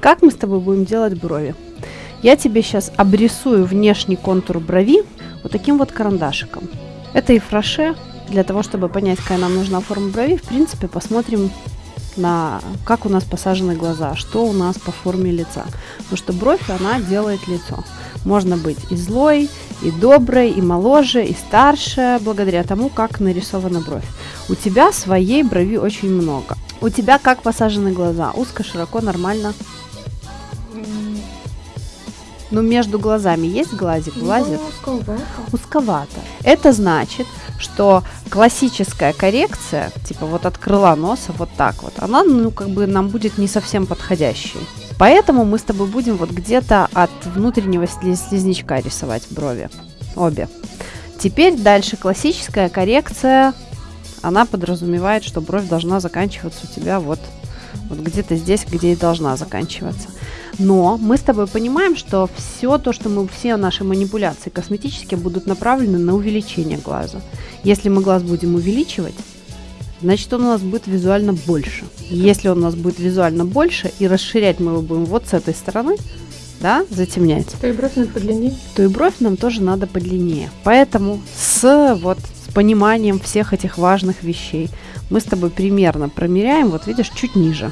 Как мы с тобой будем делать брови? Я тебе сейчас обрисую внешний контур брови вот таким вот карандашиком. Это и фраше. Для того, чтобы понять, какая нам нужна форма брови, в принципе, посмотрим на как у нас посажены глаза, что у нас по форме лица. Потому что бровь, она делает лицо. Можно быть и злой, и доброй, и моложе, и старше, благодаря тому, как нарисована бровь. У тебя своей брови очень много. У тебя как посажены глаза? Узко, широко, нормально? Ну, между глазами есть глазик, глазик? Ну, узковато. Узковато. Это значит, что классическая коррекция, типа вот от крыла носа вот так вот, она, ну, как бы нам будет не совсем подходящей. Поэтому мы с тобой будем вот где-то от внутреннего слизнячка рисовать брови. Обе. Теперь дальше классическая коррекция, она подразумевает, что бровь должна заканчиваться у тебя вот, вот где-то здесь, где и должна заканчиваться. Но мы с тобой понимаем, что все то, что мы, все наши манипуляции косметические будут направлены на увеличение глаза. Если мы глаз будем увеличивать, значит он у нас будет визуально больше. Если он у нас будет визуально больше и расширять мы его будем вот с этой стороны, да, затемнять, То и бровь надо подлиннее. то и бровь нам тоже надо подлиннее. Поэтому с вот с пониманием всех этих важных вещей мы с тобой примерно промеряем, вот видишь, чуть ниже.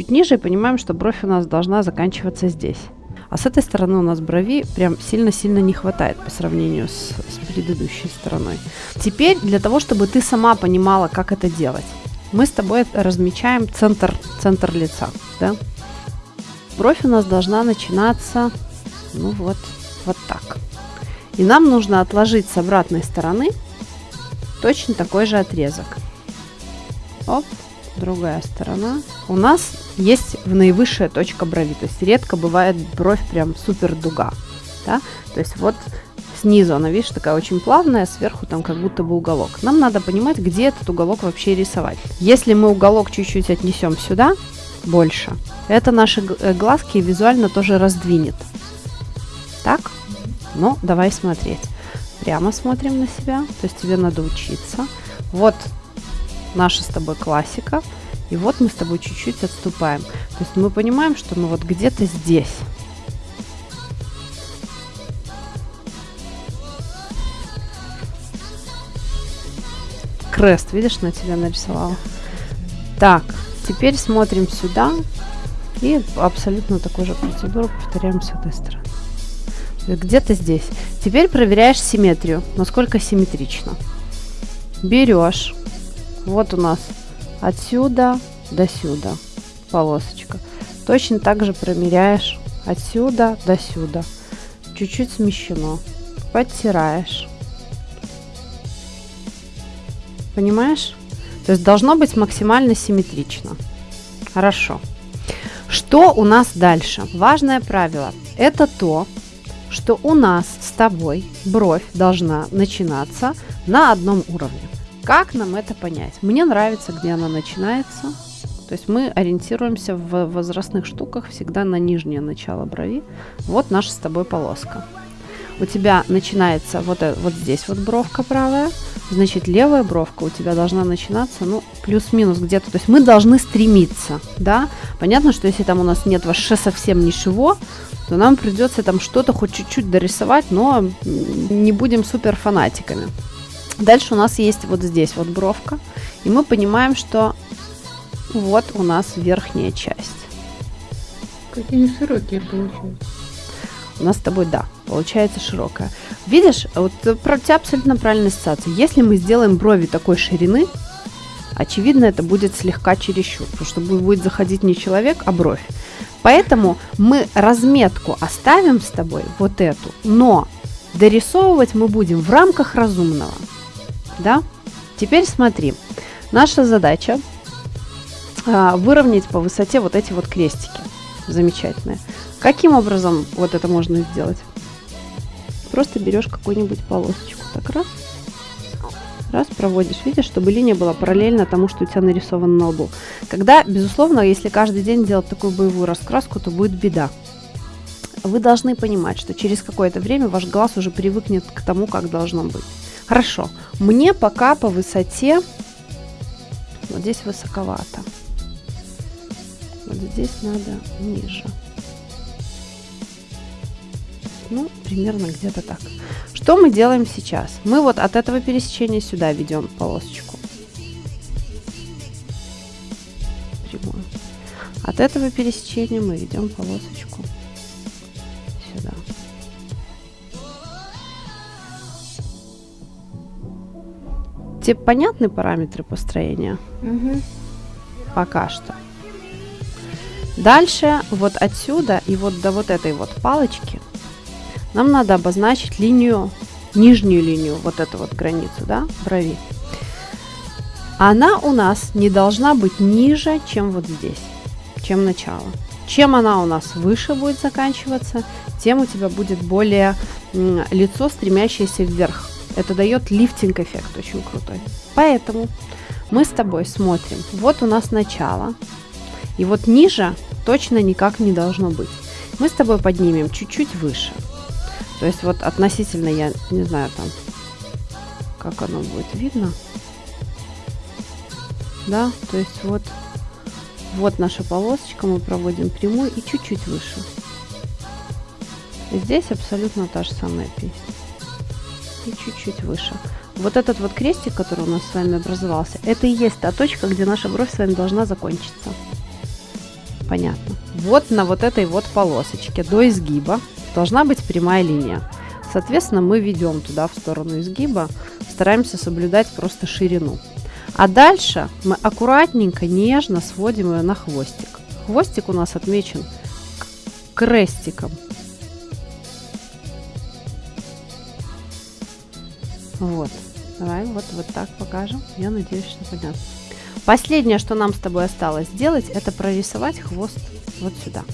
Чуть ниже и понимаем, что бровь у нас должна заканчиваться здесь. А с этой стороны у нас брови прям сильно-сильно не хватает по сравнению с, с предыдущей стороной. Теперь для того, чтобы ты сама понимала, как это делать, мы с тобой размечаем центр, центр лица. Да? Бровь у нас должна начинаться, ну вот, вот так. И нам нужно отложить с обратной стороны точно такой же отрезок. Оп, другая сторона. У нас есть в наивысшая точка брови. То есть редко бывает бровь прям супер дуга. Да? То есть вот снизу она, видишь, такая очень плавная, сверху там как будто бы уголок. Нам надо понимать, где этот уголок вообще рисовать. Если мы уголок чуть-чуть отнесем сюда, больше, это наши э, глазки визуально тоже раздвинет. Так? Ну, давай смотреть. Прямо смотрим на себя, то есть тебе надо учиться. Вот наша с тобой классика. И вот мы с тобой чуть-чуть отступаем. То есть мы понимаем, что ну вот где-то здесь. Крест, видишь, на тебя нарисовала. Так, теперь смотрим сюда. И абсолютно такую же процедуру повторяем с этой стороны. Где-то здесь. Теперь проверяешь симметрию, насколько симметрично. Берешь. Вот у нас отсюда до сюда полосочка. Точно так же промеряешь отсюда до сюда. Чуть-чуть смещено. Подтираешь. Понимаешь? То есть должно быть максимально симметрично. Хорошо. Что у нас дальше? Важное правило. Это то, что у нас с тобой бровь должна начинаться на одном уровне. Как нам это понять? Мне нравится, где она начинается. То есть мы ориентируемся в возрастных штуках всегда на нижнее начало брови. Вот наша с тобой полоска. У тебя начинается вот, э- вот здесь вот бровка правая, значит левая бровка у тебя должна начинаться, ну, плюс-минус где-то. То есть мы должны стремиться, да. Понятно, что если там у нас нет вообще совсем ничего, то нам придется там что-то хоть чуть-чуть дорисовать, но не будем супер фанатиками. Дальше у нас есть вот здесь вот бровка, и мы понимаем, что вот у нас верхняя часть. Какие широкие получаются. У нас с тобой, да, получается широкая. Видишь, вот про тебя абсолютно правильная ассоциация. Если мы сделаем брови такой ширины, очевидно, это будет слегка чересчур, потому что будет заходить не человек, а бровь. Поэтому мы разметку оставим с тобой, вот эту, но дорисовывать мы будем в рамках разумного. Да? Теперь смотри, наша задача а, выровнять по высоте вот эти вот крестики. Замечательные. Каким образом вот это можно сделать? Просто берешь какую-нибудь полосочку, так раз, раз проводишь, видишь, чтобы линия была параллельна тому, что у тебя нарисовано на лбу. Когда, безусловно, если каждый день делать такую боевую раскраску, то будет беда. Вы должны понимать, что через какое-то время ваш глаз уже привыкнет к тому, как должно быть. Хорошо, мне пока по высоте, вот здесь высоковато. Вот здесь надо ниже. Ну, примерно где-то так. Что мы делаем сейчас? Мы вот от этого пересечения сюда ведем полосочку. Прямую. От этого пересечения мы ведем полосочку Тебе понятны параметры построения? Угу. Пока что. Дальше вот отсюда и вот до вот этой вот палочки нам надо обозначить линию, нижнюю линию, вот эту вот границу, да, брови. Она у нас не должна быть ниже, чем вот здесь, чем начало. Чем она у нас выше будет заканчиваться, тем у тебя будет более лицо, стремящееся вверх. Это дает лифтинг-эффект очень крутой. Поэтому мы с тобой смотрим. Вот у нас начало. И вот ниже точно никак не должно быть. Мы с тобой поднимем чуть-чуть выше. То есть вот относительно, я не знаю там, как оно будет видно. Да, то есть вот, вот наша полосочка, мы проводим прямую и чуть-чуть выше. Здесь абсолютно та же самая песня. И чуть-чуть выше. Вот этот вот крестик, который у нас с вами образовался, это и есть та точка, где наша бровь с вами должна закончиться. Понятно. Вот на вот этой вот полосочке до изгиба должна быть прямая линия. Соответственно, мы ведем туда в сторону изгиба, стараемся соблюдать просто ширину. А дальше мы аккуратненько, нежно сводим ее на хвостик. Хвостик у нас отмечен крестиком. Вот. Давай вот, вот так покажем. Я надеюсь, что понятно. Последнее, что нам с тобой осталось сделать, это прорисовать хвост вот сюда.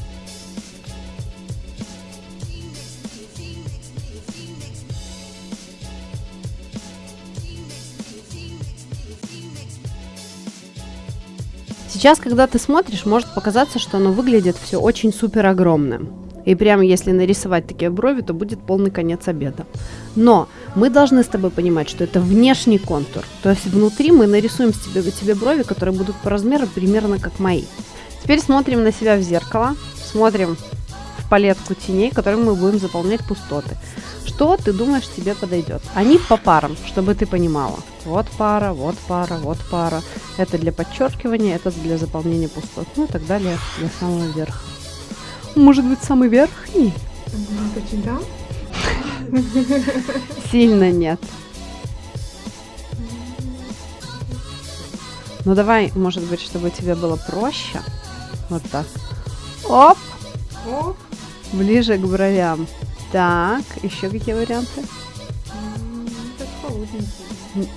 Сейчас, когда ты смотришь, может показаться, что оно выглядит все очень супер огромным. И прямо если нарисовать такие брови, то будет полный конец обеда. Но мы должны с тобой понимать, что это внешний контур. То есть внутри мы нарисуем тебе, тебе брови, которые будут по размеру примерно как мои. Теперь смотрим на себя в зеркало, смотрим в палетку теней, которыми мы будем заполнять пустоты. Что ты думаешь тебе подойдет? Они по парам, чтобы ты понимала. Вот пара, вот пара, вот пара. Это для подчеркивания, это для заполнения пустот. Ну и так далее для самого верха. Может быть, самый верхний? Да? Сильно нет. Ну давай, может быть, чтобы тебе было проще. Вот так. Оп, Оп. ближе к бровям. Так, еще какие варианты?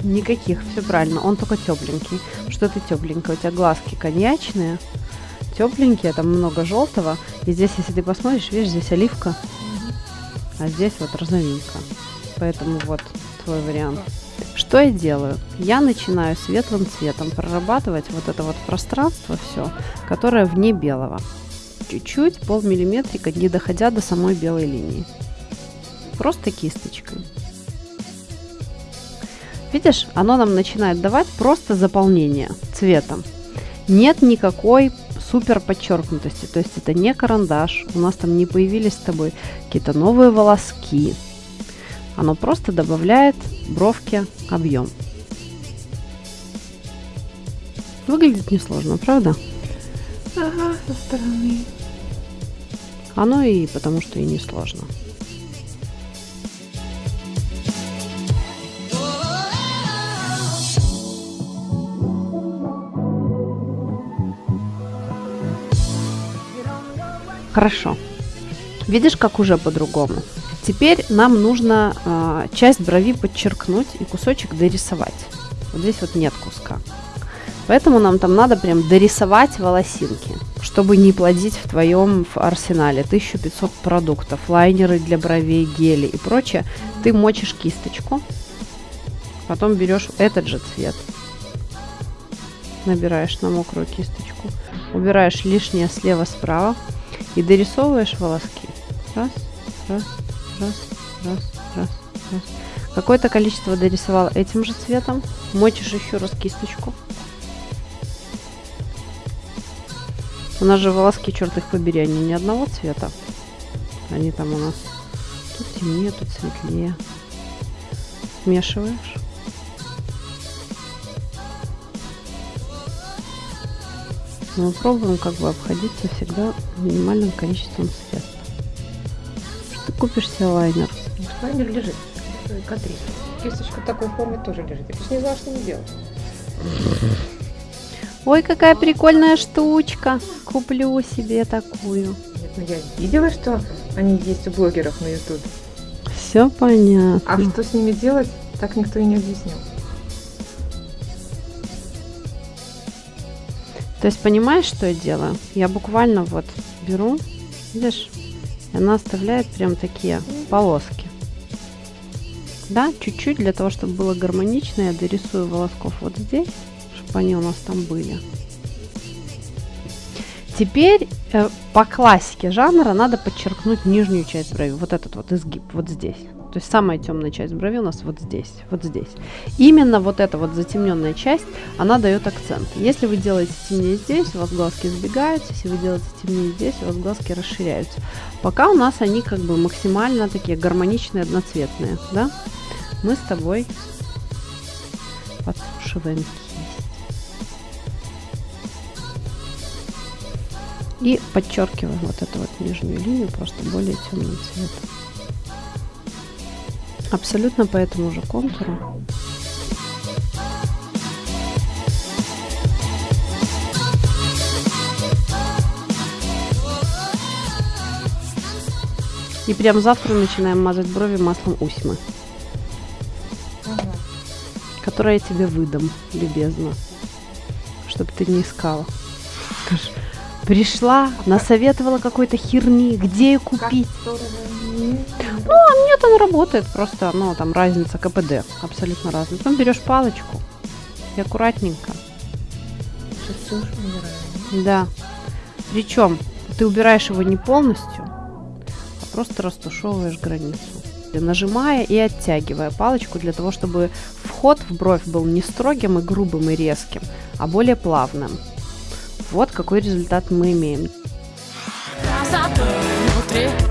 Никаких, все правильно. Он только тепленький. Что ты тепленькая? У тебя глазки коньячные, тепленькие, там много желтого. И здесь, если ты посмотришь, видишь, здесь оливка, а здесь вот розовинка. Поэтому вот твой вариант. Что я делаю? Я начинаю светлым цветом прорабатывать вот это вот пространство все, которое вне белого. Чуть-чуть, полмиллиметрика, не доходя до самой белой линии. Просто кисточкой. Видишь, оно нам начинает давать просто заполнение цветом. Нет никакой супер подчеркнутости. То есть это не карандаш. У нас там не появились с тобой какие-то новые волоски. Оно просто добавляет бровке объем. Выглядит несложно, правда? Ага, со стороны. Оно и потому что и несложно. Хорошо. Видишь, как уже по-другому. Теперь нам нужно э, часть брови подчеркнуть и кусочек дорисовать. Вот здесь вот нет куска. Поэтому нам там надо прям дорисовать волосинки, чтобы не плодить в твоем в арсенале 1500 продуктов, лайнеры для бровей, гели и прочее. Ты мочишь кисточку, потом берешь этот же цвет, набираешь на мокрую кисточку, убираешь лишнее слева-справа и дорисовываешь волоски. Раз, раз, раз, раз, раз, раз. Какое-то количество дорисовал этим же цветом. Мочишь еще раз кисточку. У нас же волоски, черт их побери, они ни одного цвета. Они там у нас тут темнее, тут светлее. Смешиваешь. Мы пробуем как бы обходиться всегда минимальным количеством средств. Что купишь себе лайнер? Лайнер лежит. Катри. Кисточка такой форме тоже лежит. Я не знала, что не делать. Ой, какая прикольная штучка. Куплю себе такую. Ну я видела, что они есть у блогеров на YouTube. Все понятно. А что с ними делать, так никто и не объяснил. То есть понимаешь, что я делаю? Я буквально вот беру, видишь, она оставляет прям такие полоски. Да, чуть-чуть для того, чтобы было гармонично, я дорисую волосков вот здесь, чтобы они у нас там были. Теперь э, по классике жанра надо подчеркнуть нижнюю часть брови, вот этот вот изгиб, вот здесь. То есть самая темная часть брови у нас вот здесь, вот здесь. Именно вот эта вот затемненная часть, она дает акцент. Если вы делаете темнее здесь, у вас глазки сбегаются. Если вы делаете темнее здесь, у вас глазки расширяются. Пока у нас они как бы максимально такие гармоничные, одноцветные, да? Мы с тобой подсушиваем кисть. И подчеркиваем вот эту вот нижнюю линию просто более темным цветом. Абсолютно по этому же контуру. И прям завтра начинаем мазать брови маслом Усьмы, Ага. которое я тебе выдам, любезно, чтобы ты не искала. Скажешь, пришла, насоветовала какой-то херни, где ее купить? Как здорово. Нет. Он работает, просто, ну, там разница КПД, абсолютно разная. Потом берешь палочку и аккуратненько, да. Причем ты убираешь его не полностью, а просто растушевываешь границу. Нажимая и оттягивая палочку для того, чтобы вход в бровь был не строгим и грубым и резким, а более плавным. Вот какой результат мы имеем. Красоты внутри